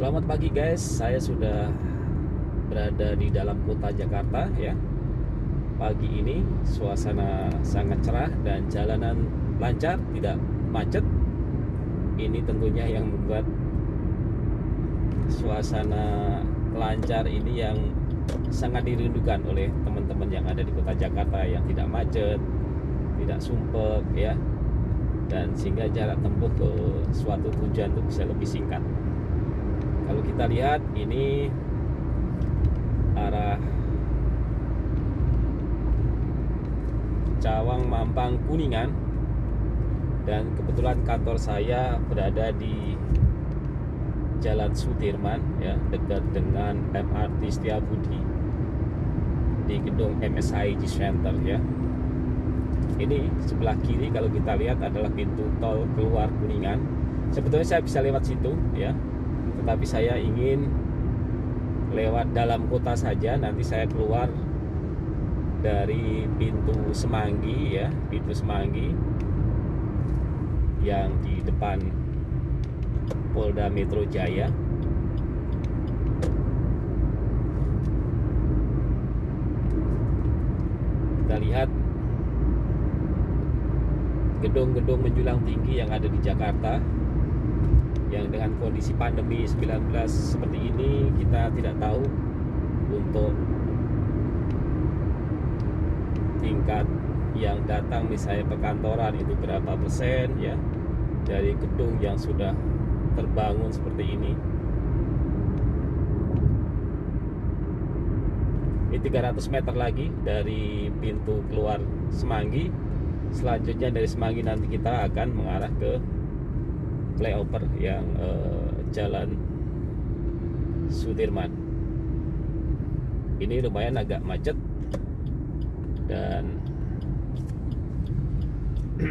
Selamat pagi guys, saya sudah berada di dalam kota Jakarta ya. Pagi ini suasana sangat cerah dan jalanan lancar, tidak macet. Ini tentunya yang membuat suasana lancar ini yang sangat dirindukan oleh teman-teman yang ada di kota Jakarta yang tidak macet, tidak sumpek ya. Dan sehingga jarak tempuh ke suatu tujuan itu bisa lebih singkat kita lihat ini arah Cawang Mampang Kuningan. Dan kebetulan kantor saya berada di Jalan Sudirman ya dekat dengan MRT Setiabudi di gedung MSIG Center ya. Ini sebelah kiri kalau kita lihat adalah pintu tol keluar Kuningan. Sebetulnya saya bisa lewat situ ya tetapi saya ingin lewat dalam kota saja nanti saya keluar dari pintu Semanggi ya pintu Semanggi yang di depan Polda Metro Jaya. Kita lihat gedung-gedung menjulang tinggi yang ada di Jakarta yang dengan kondisi pandemi 19 seperti ini kita tidak tahu untuk tingkat yang datang misalnya perkantoran itu berapa persen ya dari gedung yang sudah terbangun seperti ini. Ini 300 meter lagi dari pintu keluar Semanggi. Selanjutnya dari Semanggi nanti kita akan mengarah ke flyover yang uh, jalan Sudirman. Ini lumayan agak macet dan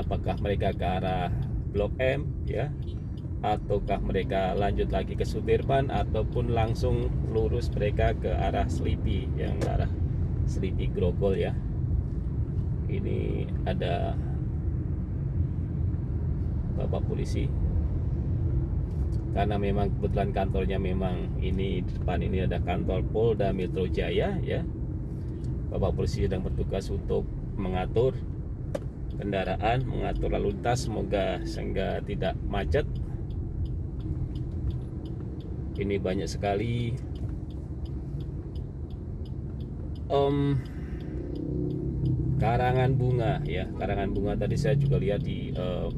apakah mereka ke arah Blok M ya? Ataukah mereka lanjut lagi ke Sudirman ataupun langsung lurus mereka ke arah Selipi yang arah Selipi Grogol ya? Ini ada Bapak polisi. Karena memang kebetulan kantornya memang ini depan ini ada kantor Polda Metro Jaya ya. Bapak polisi sedang bertugas untuk mengatur kendaraan mengatur lalu lintas. Semoga sehingga tidak macet. Ini banyak sekali. Um, karangan bunga ya. Karangan bunga tadi saya juga lihat di uh,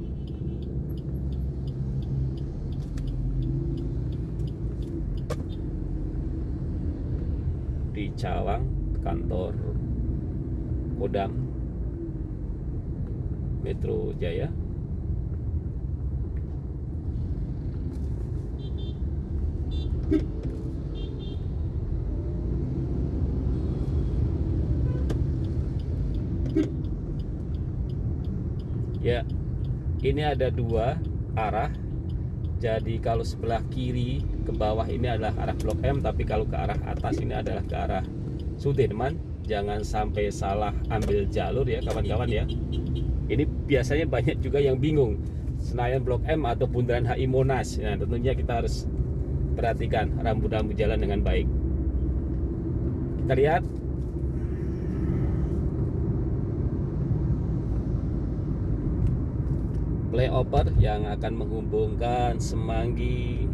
di Cawang kantor Kodam Metro Jaya. Ya ini ada dua arah jadi kalau sebelah kiri ke bawah ini adalah arah Blok M tapi kalau ke arah atas ini adalah ke arah Sudirman. Jangan sampai salah ambil jalur ya kawan-kawan ya. Ini biasanya banyak juga yang bingung. Senayan Blok M atau Bundaran HI Monas. Nah tentunya kita harus perhatikan rambu-rambu jalan dengan baik. Kita lihat flyover yang akan menghubungkan Semanggi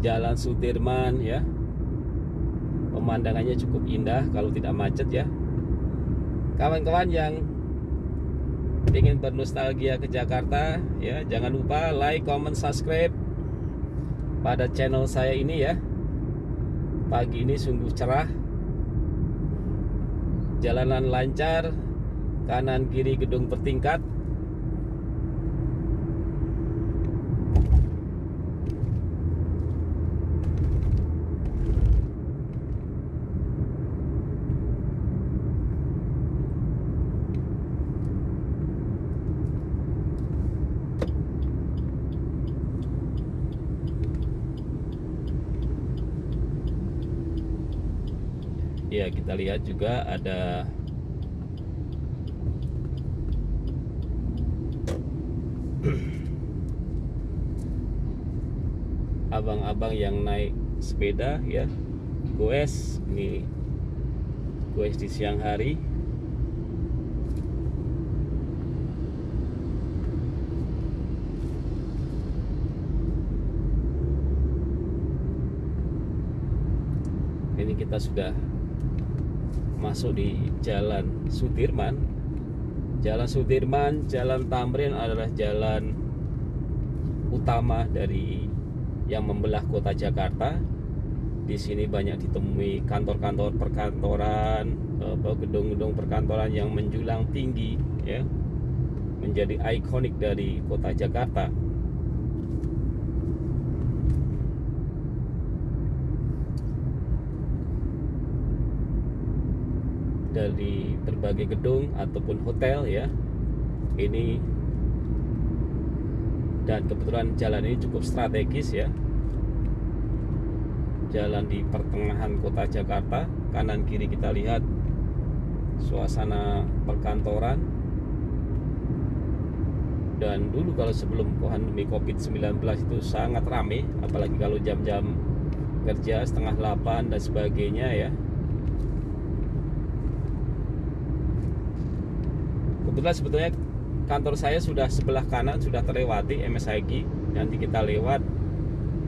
Jalan Sudirman ya. Pemandangannya cukup indah kalau tidak macet ya. Kawan-kawan yang ingin bernostalgia ke Jakarta ya jangan lupa like, comment, subscribe pada channel saya ini ya. Pagi ini sungguh cerah. Jalanan lancar kanan kiri gedung bertingkat ya kita lihat juga ada abang-abang yang naik sepeda ya. Goes ini goes di siang hari. Ini kita sudah masuk di Jalan Sudirman. Jalan Sudirman, Jalan Tamrin adalah jalan utama dari yang membelah kota Jakarta. Di sini banyak ditemui kantor-kantor perkantoran, gedung-gedung perkantoran yang menjulang tinggi, ya, menjadi ikonik dari kota Jakarta. Dari berbagai gedung ataupun hotel ya. Ini dan kebetulan jalan ini cukup strategis ya. Jalan di pertengahan kota Jakarta kanan kiri kita lihat suasana perkantoran. Dan dulu kalau sebelum pandemi COVID-19 itu sangat ramai apalagi kalau jam-jam kerja setengah 8 dan sebagainya ya kebetulan sebetulnya kantor saya sudah sebelah kanan sudah terlewati MSIG nanti kita lewat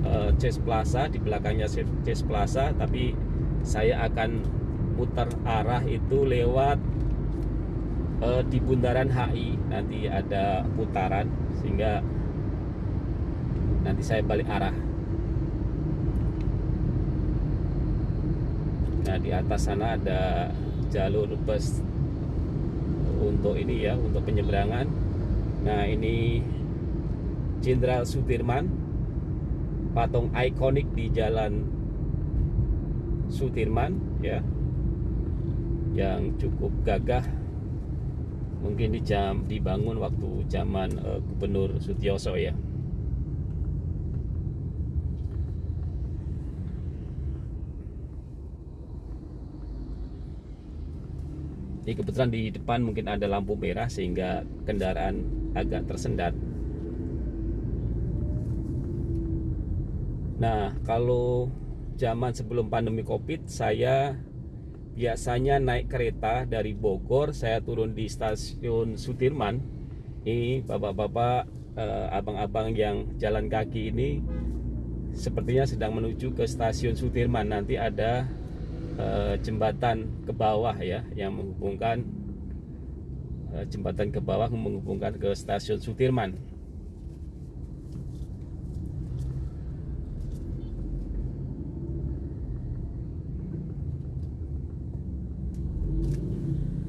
uh, Chase Plaza di belakangnya Chase Plaza. Tapi saya akan muter arah itu lewat uh, di bundaran HI nanti ada putaran sehingga nanti saya balik arah. Nah di atas sana ada jalur bus untuk ini ya untuk penyeberangan. Nah ini Jenderal Sudirman patung ikonik di jalan Sudirman ya yang cukup gagah. Mungkin di jam dibangun waktu zaman uh, Gubernur Sutioso ya Jadi kebetulan di depan mungkin ada lampu merah sehingga kendaraan agak tersendat. Nah, kalau zaman sebelum pandemi Covid, saya biasanya naik kereta dari Bogor, saya turun di stasiun Sudirman. Ini bapak-bapak, eh, abang-abang yang jalan kaki ini sepertinya sedang menuju ke stasiun Sudirman. Nanti ada uh, jembatan ke bawah ya yang menghubungkan uh, jembatan ke bawah menghubungkan ke stasiun Sudirman.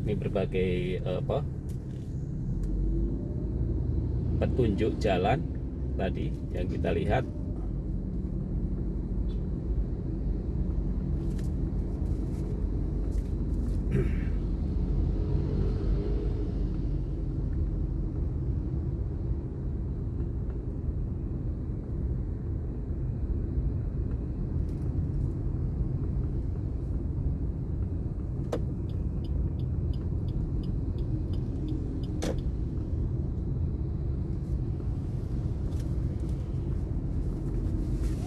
Ini berbagai uh, apa petunjuk jalan tadi yang kita lihat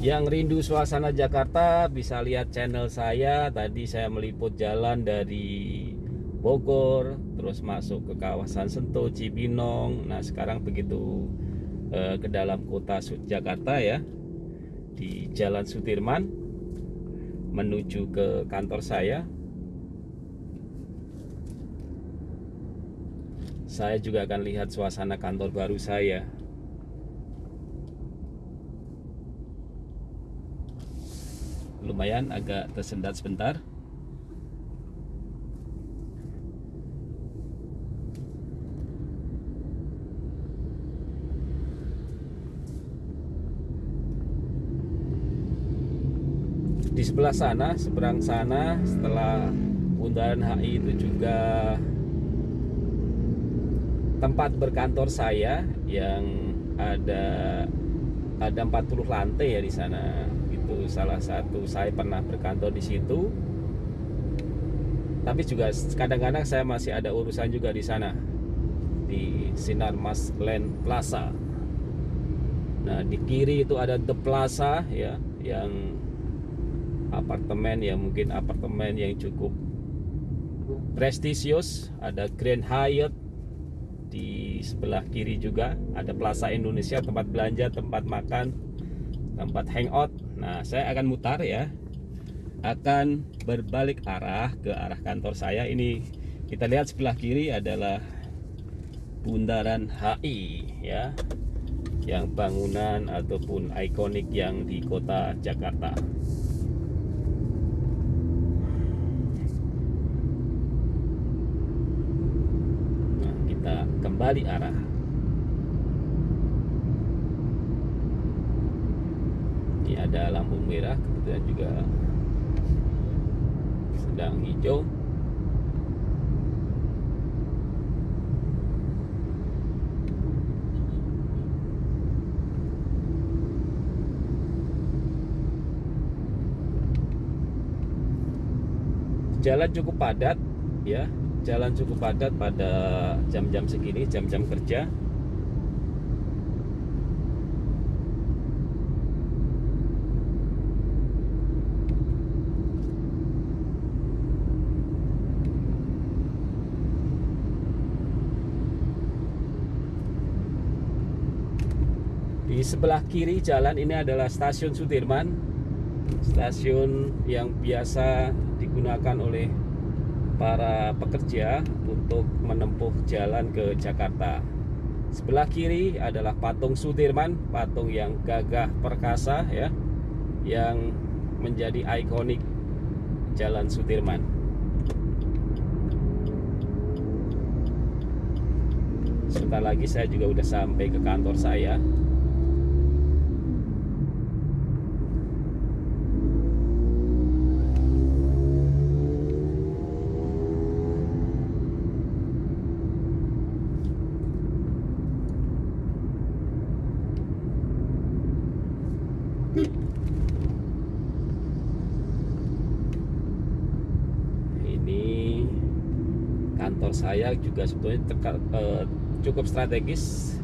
Yang rindu suasana Jakarta bisa lihat channel saya. Tadi saya meliput jalan dari Bogor, terus masuk ke kawasan Sentul, Cibinong. Nah sekarang begitu eh, ke dalam kota Jakarta ya, di Jalan Sudirman menuju ke kantor saya. Saya juga akan lihat suasana kantor baru saya. Lumayan agak tersendat sebentar. Di sebelah sana seberang sana setelah bundaran HI itu juga tempat berkantor saya yang ada ada 40 lantai ya di sana itu salah satu saya pernah berkantor di situ. Tapi juga kadang-kadang saya masih ada urusan juga di sana di Sinar Mas Land Plaza. Nah, di kiri itu ada The Plaza ya, yang apartemen ya mungkin apartemen yang cukup prestisius. Ada Grand Hyatt di sebelah kiri juga, ada Plaza Indonesia tempat belanja, tempat makan, tempat hangout. Nah, saya akan mutar ya. Akan berbalik arah ke arah kantor saya. Ini kita lihat sebelah kiri adalah Bundaran HI ya yang bangunan ataupun ikonik yang di kota Jakarta. Nah, kita kembali arah. Ini ada lampu merah, kebetulan juga sedang hijau. jalan cukup padat ya jalan cukup padat pada jam-jam segini jam-jam kerja di sebelah kiri jalan ini adalah stasiun Sudirman stasiun yang biasa digunakan oleh para pekerja untuk menempuh jalan ke Jakarta. Sebelah kiri adalah patung Sudirman, patung yang gagah perkasa ya, yang menjadi ikonik Jalan Sudirman. Sebentar lagi saya juga udah sampai ke kantor saya. Kantor saya juga sebetulnya teka, uh, cukup strategis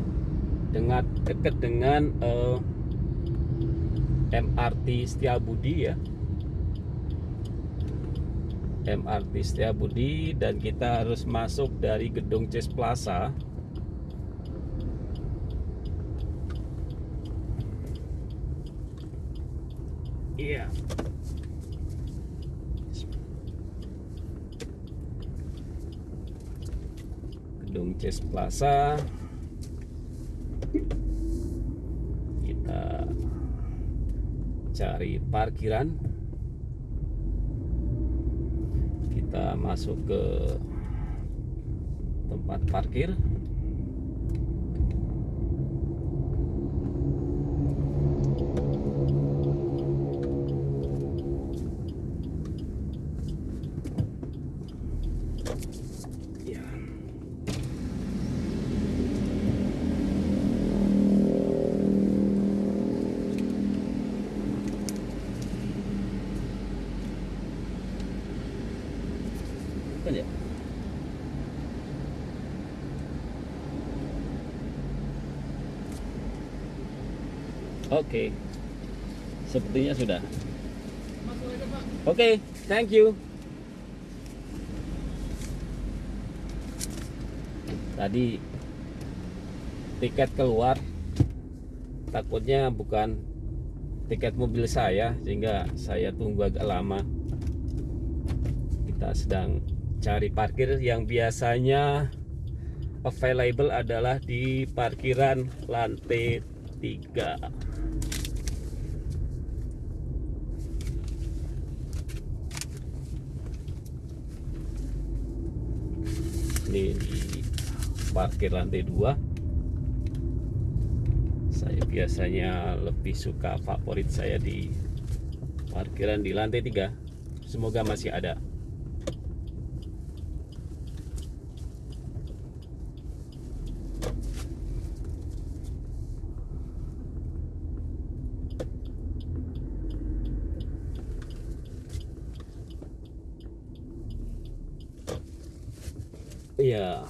dengan dekat dengan eh, MRT Setiabudi ya. MRT Setiabudi dan kita harus masuk dari gedung Cis Plaza yeah. gedung Chess Plaza. Kita cari parkiran. Kita masuk ke tempat parkir Bukan ya? Oke. Sepertinya sudah. Oke, okay, thank you. Tadi tiket keluar takutnya bukan tiket mobil saya sehingga saya tunggu agak lama kita sedang cari parkir yang biasanya available adalah di parkiran lantai 3 ini di parkir lantai 2 saya biasanya lebih suka favorit saya di parkiran di lantai 3 semoga masih ada yeah.